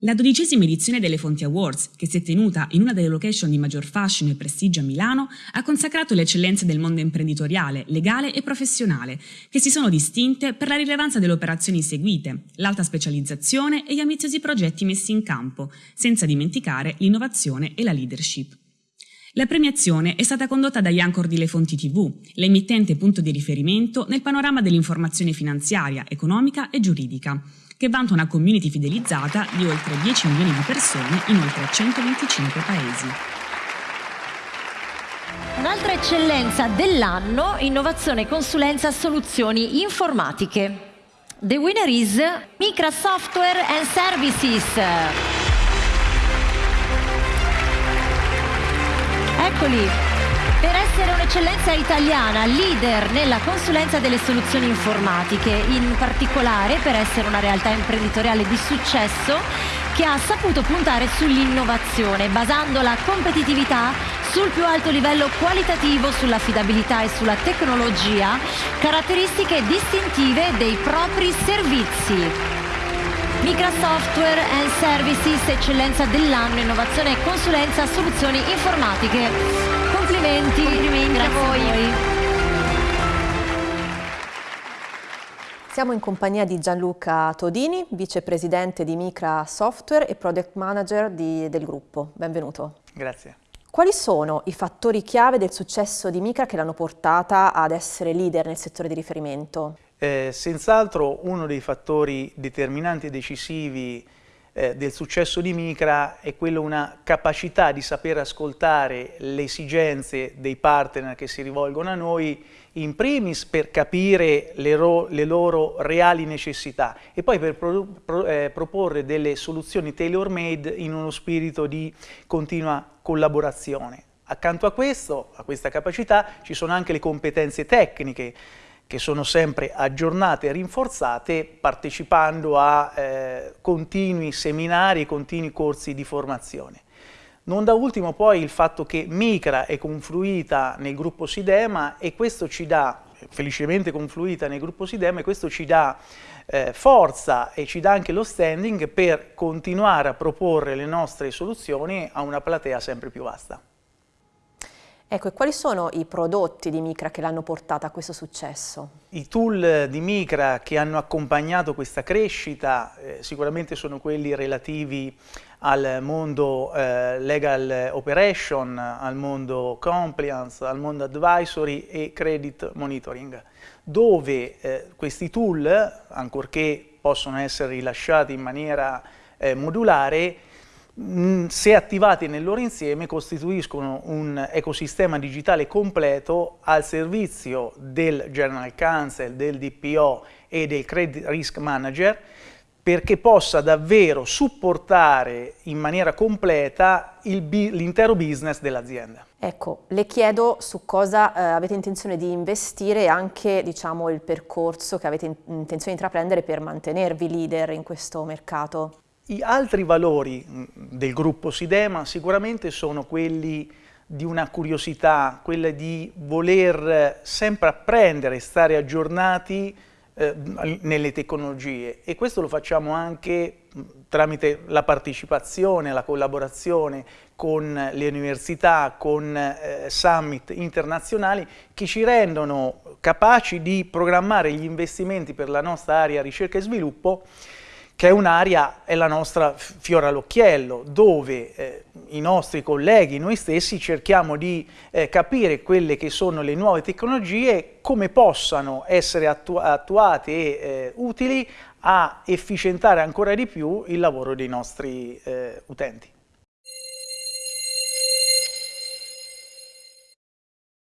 La dodicesima edizione delle Fonti Awards, che si è tenuta in una delle location di maggior fascino e prestigio a Milano, ha consacrato le eccellenze del mondo imprenditoriale, legale e professionale, che si sono distinte per la rilevanza delle operazioni seguite, l'alta specializzazione e gli ambiziosi progetti messi in campo, senza dimenticare l'innovazione e la leadership. La premiazione è stata condotta da Yancor di Le Fonti TV, l'emittente punto di riferimento nel panorama dell'informazione finanziaria, economica e giuridica, che vanta una community fidelizzata di oltre 10 milioni di persone in oltre 125 paesi. Un'altra eccellenza dell'anno, innovazione e consulenza soluzioni informatiche. The winner is Micra Software and Services. Eccoli, per essere un'eccellenza italiana, leader nella consulenza delle soluzioni informatiche, in particolare per essere una realtà imprenditoriale di successo che ha saputo puntare sull'innovazione, basando la competitività sul più alto livello qualitativo, sull'affidabilità e sulla tecnologia, caratteristiche distintive dei propri servizi. Micra Software and Services, eccellenza dell'anno, innovazione e consulenza, soluzioni informatiche. Complimenti, Complimenti Grazie a voi. A voi. Siamo in compagnia di Gianluca Todini, vicepresidente di Micra Software e project manager di, del gruppo. Benvenuto. Grazie. Quali sono i fattori chiave del successo di Micra che l'hanno portata ad essere leader nel settore di riferimento? Eh, Senz'altro uno dei fattori determinanti e decisivi eh, del successo di Micra è quello una capacità di saper ascoltare le esigenze dei partner che si rivolgono a noi in primis per capire le, le loro reali necessità e poi per pro pro eh, proporre delle soluzioni tailor-made in uno spirito di continua collaborazione. Accanto a questo, a questa capacità, ci sono anche le competenze tecniche che sono sempre aggiornate e rinforzate partecipando a eh, continui seminari e continui corsi di formazione. Non da ultimo poi il fatto che Micra è confluita nel gruppo Sidema e questo ci dà, felicemente confluita nel gruppo Sidema, e questo ci dà eh, forza e ci dà anche lo standing per continuare a proporre le nostre soluzioni a una platea sempre più vasta. Ecco, e quali sono i prodotti di Micra che l'hanno portata a questo successo? I tool di Micra che hanno accompagnato questa crescita eh, sicuramente sono quelli relativi al mondo eh, legal operation, al mondo compliance, al mondo advisory e credit monitoring, dove eh, questi tool, ancorché possono essere rilasciati in maniera eh, modulare, se attivati nel loro insieme costituiscono un ecosistema digitale completo al servizio del General Counsel, del DPO e del Credit Risk Manager perché possa davvero supportare in maniera completa l'intero business dell'azienda. Ecco, le chiedo su cosa eh, avete intenzione di investire e anche diciamo, il percorso che avete in intenzione di intraprendere per mantenervi leader in questo mercato. I altri valori mm, del gruppo Sidema sicuramente sono quelli di una curiosità, quella di voler sempre apprendere, stare aggiornati eh, nelle tecnologie. E questo lo facciamo anche mm, tramite la partecipazione, la collaborazione con le università, con eh, summit internazionali che ci rendono capaci di programmare gli investimenti per la nostra area ricerca e sviluppo che è un'area, è la nostra fiora all'occhiello, dove eh, i nostri colleghi, noi stessi, cerchiamo di eh, capire quelle che sono le nuove tecnologie, come possano essere attu attuate e eh, utili a efficientare ancora di più il lavoro dei nostri eh, utenti.